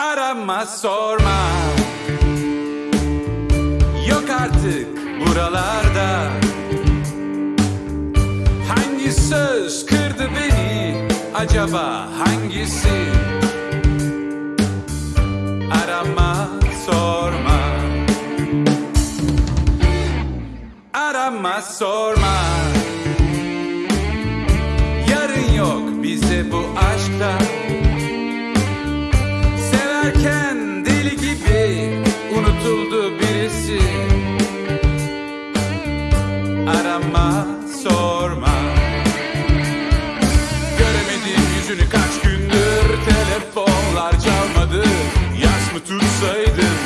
Arama sorma. Yok artık buralarda. Hangi söz kırdı beni? Acaba hangisi? Arama sorma. Arama sorma. Yarın yok bize bu aşkta mi tutsaydın?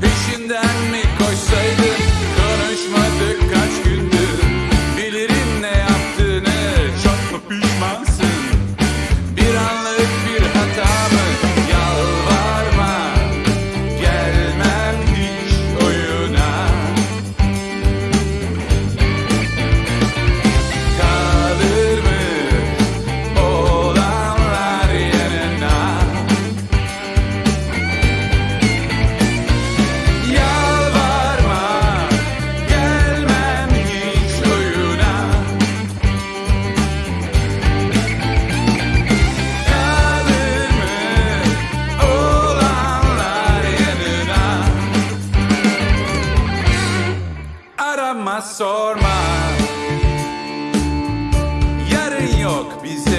Peşinden mi sorma sorma. Yarın yok bizde